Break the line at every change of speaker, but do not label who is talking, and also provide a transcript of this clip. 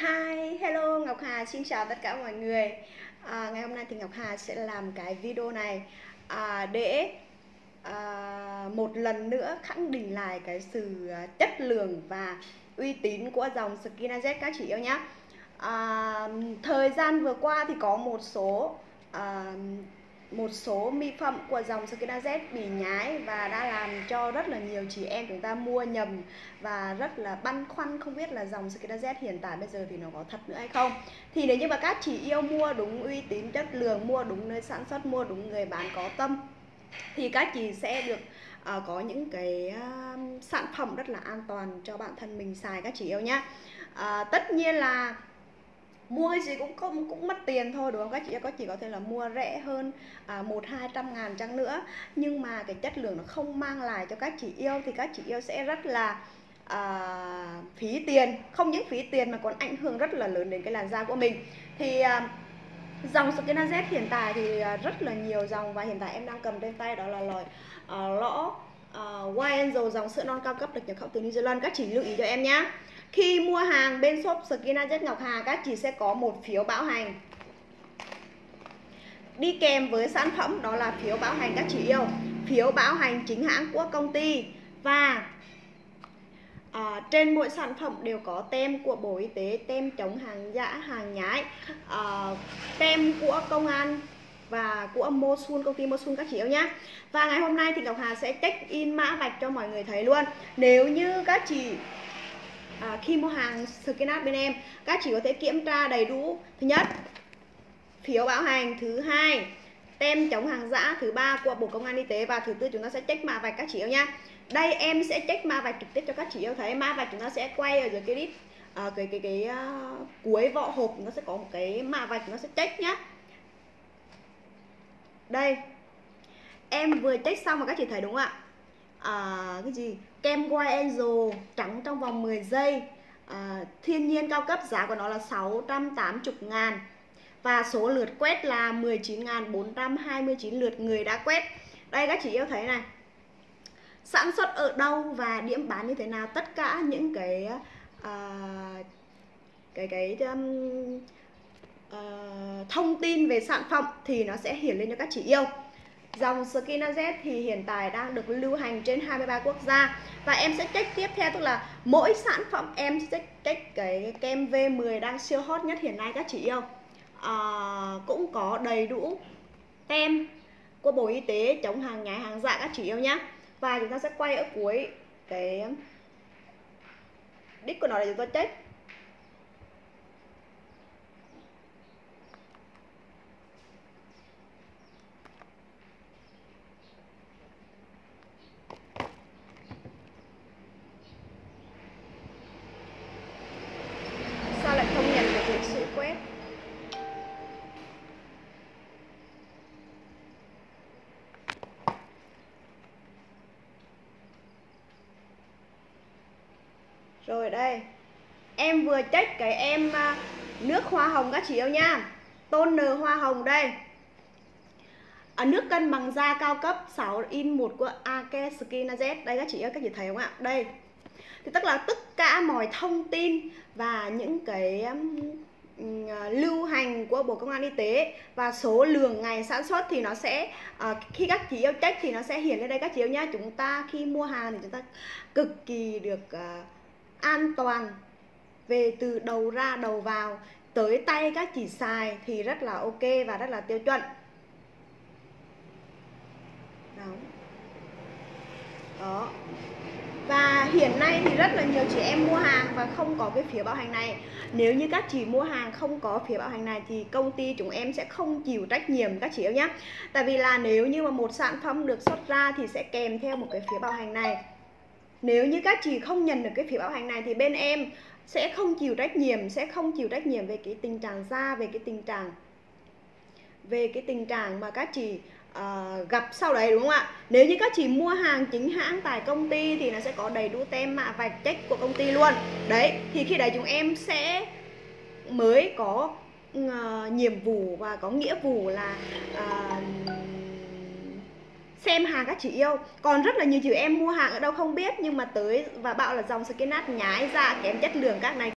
Hi, hello Ngọc Hà, xin chào tất cả mọi người. À, Ngày hôm nay thì Ngọc Hà sẽ làm cái video này. À, Để à, một lần nữa khẳng định lại cái sự à, chất lượng và uy tín của dòng Skinaz các chị yêu nhé à, Thời gian vừa qua thì có một số à, một số mỹ phẩm của dòng Skin Z bị nhái và đã làm cho rất là nhiều chị em chúng ta mua nhầm và rất là băn khoăn không biết là dòng Skin Z hiện tại bây giờ thì nó có thật nữa hay không. Thì nếu như mà các chị yêu mua đúng uy tín chất lượng mua đúng nơi sản xuất mua đúng người bán có tâm thì các chị sẽ được uh, có những cái uh, sản phẩm rất là an toàn cho bản thân mình xài các chị yêu nhé uh, ờ, tất nhiên là mua cái gì cũng không cũng mất tiền thôi đúng không? Các chị có chỉ có thể là mua rẻ hơn à, một hai trăm ngàn chăng nữa. Nhưng mà cái chất lượng nó không mang lại cho các chị yêu thì các chị yêu sẽ rất là à, phí tiền. Không những phí tiền mà còn ảnh hưởng rất là lớn đến cái làn da của mình. Thì à, dòng Skin Z hiện tại thì à, rất là nhiều dòng và hiện tại em đang cầm trên tay đó là loại uh, lõ uh, White Angel dòng sữa non cao cấp được nhập khẩu từ New Zealand. Các chị lưu ý cho em nhé khi mua hàng bên shop Skina Jet Ngọc Hà các chị sẽ có một phiếu bảo hành. Đi kèm với sản phẩm đó là phiếu bảo hành các chị yêu. Phiếu bảo hành chính hãng của công ty. Và à, trên mỗi sản phẩm đều có tem của Bộ Y tế Tem chống hàng giả, hàng nhái à, Tem của công an và của Mosun công ty Mosun các chị yêu nhé Và ngày hôm nay thì Ngọc Hà sẽ check in mã vạch cho mọi người thấy luôn. Nếu như các chị à, khi mua hàng Skinart bên em các chị có thể kiểm tra đầy đủ. Thứ nhất phiếu bảo hành. Thứ hai tem chống hàng giả. Thứ ba của Bộ Công an Y tế. Và thứ tư chúng ta sẽ check mã vạch các chị yêu nha. Đây em sẽ check mã vạch trực tiếp cho các chị yêu thấy. Mã vạch chúng ta sẽ quay ở dưới cái clip à, cái cái cái uh, cuối vỏ hộp. Nó sẽ có một cái mã vạch nó sẽ check nhá. Đây. Em vừa check xong mà các chị thấy đúng không ạ? À, cái gì? Kem White Angel trắng trong vòng 10 giây. À, thiên nhiên cao cấp giá của nó là 680 ngàn. Và số lượt quét là 19.429 lượt người đã quét. Đây các chị yêu thấy này. Sản xuất ở đâu và điểm bán như thế nào? Tất cả những cái uh, cái cái um, uh, thông tin về sản phẩm thì nó sẽ hiển lên cho các chị yêu. Dòng Skin Z thì hiện tại đang được lưu hành trên 23 quốc gia. Và em sẽ check tiếp theo tức là mỗi sản phẩm em sẽ check cái kem V10 đang siêu hot nhất hiện nay các chị yêu. À, Cũng có đầy đủ tem của Bộ Y tế chống hàng nhái hàng giả các chị yêu nhé Và chúng ta sẽ quay ở cuối cái đích của nó để chúng ta check. Rồi đây Em vừa check cái em à, nước hoa hồng các chị yêu nha. Toner hoa hồng đây. Ở nước cân bằng da cao cấp 6 in 1 của Ake Skin Z. Đây các chị ơi, các chị thấy không ạ? Đây. Thì tức là tất cả mọi thông tin và những cái um, lưu hành của Bộ Công an Y tế và số lượng ngày sản xuất thì nó sẽ uh, khi các chị yêu check thì nó sẽ hiển lên đây các chị yêu nha. Chúng ta khi mua hàng thì chúng ta cực kỳ được uh, an toàn. Về từ đầu ra đầu vào, tới tay các chị xài thì rất là ok và rất là tiêu chuẩn. Đó. Đó. Và hiện nay thì rất là nhiều chị em mua hàng và không có cái phiếu bảo hành này. Nếu như các chị mua hàng không có phiếu bảo hành này thì công ty chúng em sẽ không chịu trách nhiệm các chị yêu nhé. Tại vì là nếu như mà một sản phẩm được xuất ra thì sẽ kèm theo một cái phiếu bảo hành này nếu như các chị không nhận được cái phiếu bảo hành này thì bên em sẽ không chịu trách nhiệm sẽ không chịu trách nhiệm về cái tình trạng da về cái tình trạng về cái tình trạng mà các chị uh, gặp sau đấy đúng không ạ? Nếu như các chị mua hàng chính hãng tại công ty thì nó sẽ có đầy đủ tem mạ vạch check của công ty luôn. Đấy thì khi đấy chúng em sẽ mới có uh, nhiệm vụ và có nghĩa vụ là uh, xem hàng các chị yêu. Còn rất là nhiều chị em mua hàng ở đâu không biết, nhưng mà tới và bảo là dòng skin nhái da kém chất lượng các này.